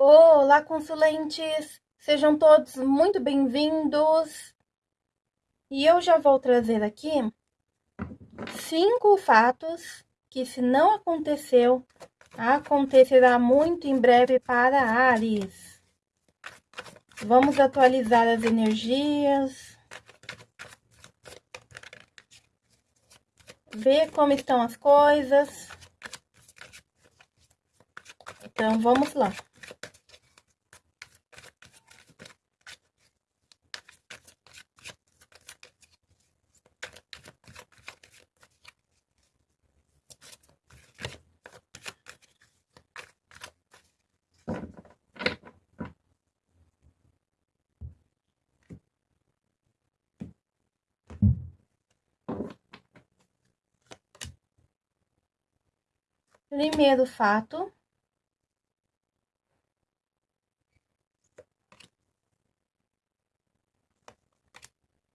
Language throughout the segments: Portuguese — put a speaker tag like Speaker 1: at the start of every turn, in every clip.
Speaker 1: Olá, consulentes! Sejam todos muito bem-vindos! E eu já vou trazer aqui cinco fatos que, se não aconteceu, acontecerá muito em breve para Ares. Vamos atualizar as energias. Ver como estão as coisas. Então, vamos lá. Primeiro fato.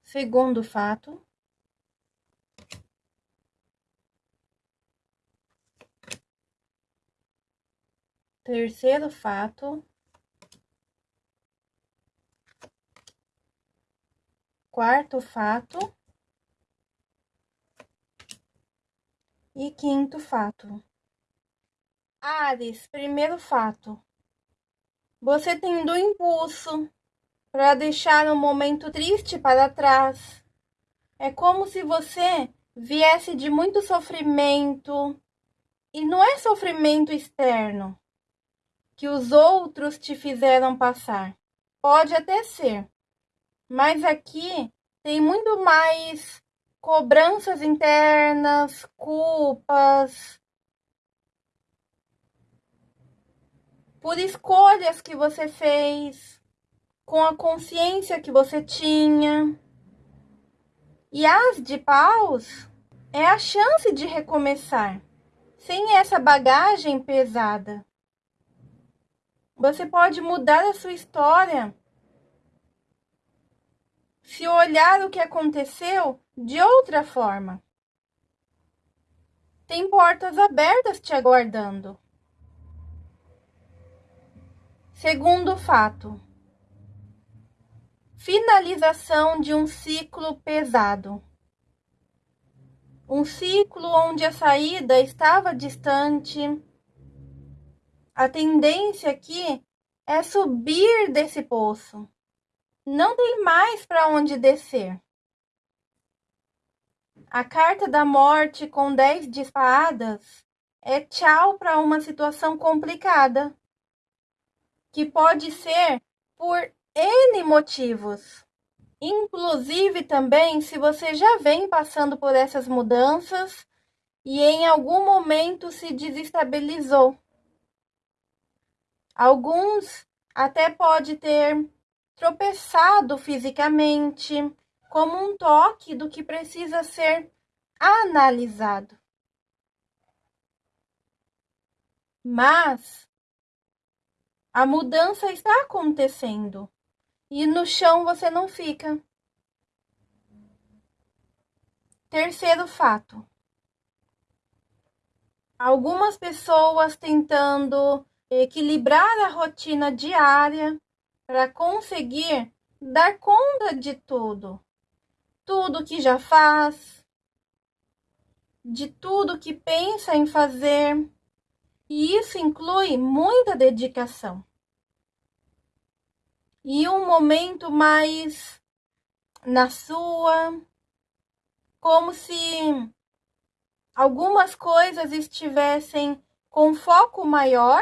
Speaker 1: Segundo fato. Terceiro fato. Quarto fato. E quinto fato. Ares, primeiro fato. Você tem do impulso para deixar um momento triste para trás. É como se você viesse de muito sofrimento. E não é sofrimento externo que os outros te fizeram passar. Pode até ser. Mas aqui tem muito mais cobranças internas, culpas, por escolhas que você fez, com a consciência que você tinha. E as de paus é a chance de recomeçar, sem essa bagagem pesada. Você pode mudar a sua história se olhar o que aconteceu de outra forma. Tem portas abertas te aguardando. Segundo fato, finalização de um ciclo pesado. Um ciclo onde a saída estava distante. A tendência aqui é subir desse poço. Não tem mais para onde descer. A carta da morte com 10 de espadas é tchau para uma situação complicada que pode ser por N motivos. Inclusive também se você já vem passando por essas mudanças e em algum momento se desestabilizou. Alguns até pode ter tropeçado fisicamente, como um toque do que precisa ser analisado. Mas a mudança está acontecendo e no chão você não fica. Terceiro fato. Algumas pessoas tentando equilibrar a rotina diária para conseguir dar conta de tudo. Tudo que já faz, de tudo que pensa em fazer, e isso inclui muita dedicação. E um momento mais na sua, como se algumas coisas estivessem com foco maior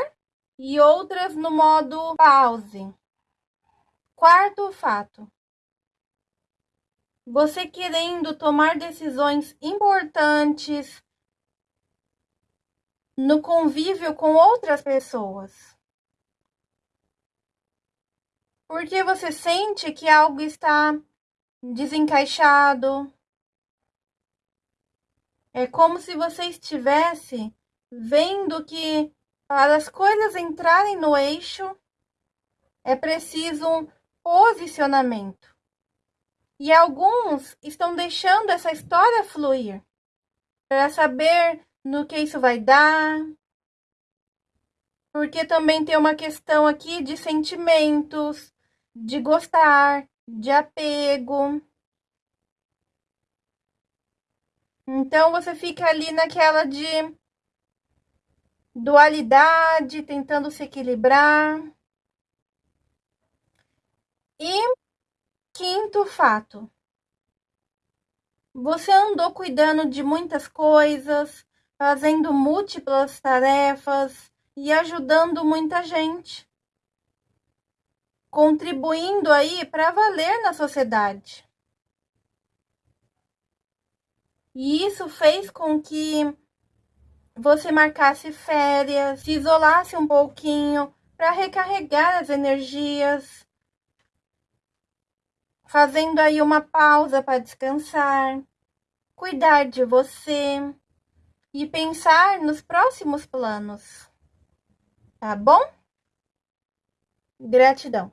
Speaker 1: e outras no modo pause. Quarto fato. Você querendo tomar decisões importantes, no convívio com outras pessoas. Porque você sente que algo está desencaixado. É como se você estivesse vendo que para as coisas entrarem no eixo é preciso um posicionamento. E alguns estão deixando essa história fluir para saber no que isso vai dar, Porque também tem uma questão aqui de sentimentos, de gostar, de apego. Então você fica ali naquela de dualidade, tentando se equilibrar. E quinto fato. Você andou cuidando de muitas coisas, fazendo múltiplas tarefas e ajudando muita gente. Contribuindo aí para valer na sociedade. E isso fez com que você marcasse férias, se isolasse um pouquinho para recarregar as energias, fazendo aí uma pausa para descansar, cuidar de você e pensar nos próximos planos. Tá bom? Gratidão.